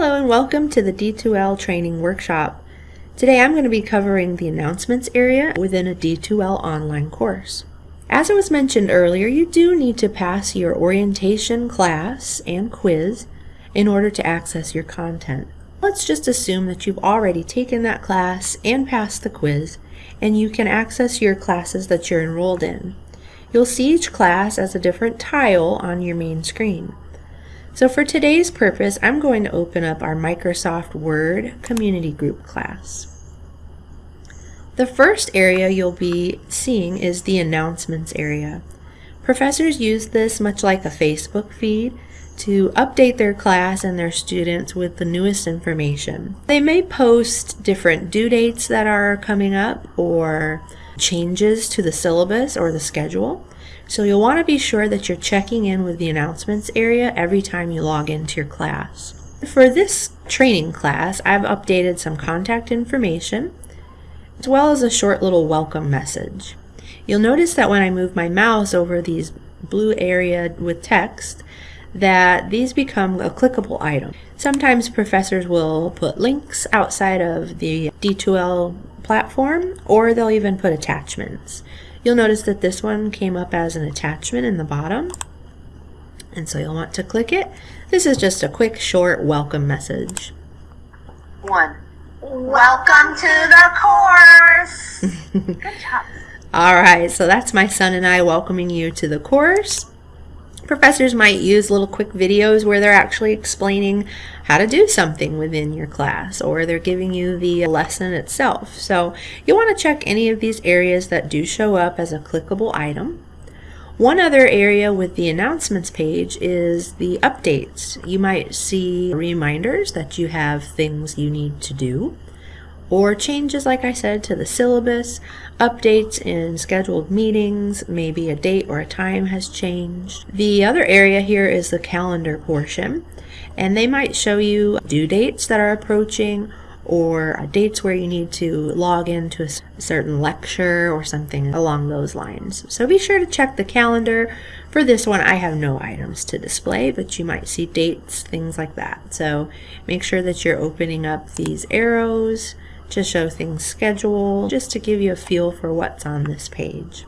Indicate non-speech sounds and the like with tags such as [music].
Hello and welcome to the D2L training workshop. Today I'm going to be covering the announcements area within a D2L online course. As it was mentioned earlier, you do need to pass your orientation class and quiz in order to access your content. Let's just assume that you've already taken that class and passed the quiz and you can access your classes that you're enrolled in. You'll see each class as a different tile on your main screen. So for today's purpose, I'm going to open up our Microsoft Word Community Group class. The first area you'll be seeing is the announcements area. Professors use this much like a Facebook feed to update their class and their students with the newest information. They may post different due dates that are coming up or changes to the syllabus or the schedule. So you'll want to be sure that you're checking in with the announcements area every time you log into your class. For this training class, I've updated some contact information as well as a short little welcome message. You'll notice that when I move my mouse over these blue area with text, that these become a clickable item. Sometimes professors will put links outside of the D2L platform or they'll even put attachments. You'll notice that this one came up as an attachment in the bottom. And so you'll want to click it. This is just a quick, short welcome message. One. Welcome to the course. [laughs] Good job. All right, so that's my son and I welcoming you to the course. Professors might use little quick videos where they're actually explaining how to do something within your class or they're giving you the lesson itself. So you'll want to check any of these areas that do show up as a clickable item. One other area with the announcements page is the updates. You might see reminders that you have things you need to do or changes, like I said, to the syllabus, updates in scheduled meetings, maybe a date or a time has changed. The other area here is the calendar portion, and they might show you due dates that are approaching or uh, dates where you need to log into a certain lecture or something along those lines. So be sure to check the calendar. For this one, I have no items to display, but you might see dates, things like that. So make sure that you're opening up these arrows to show things scheduled, just to give you a feel for what's on this page.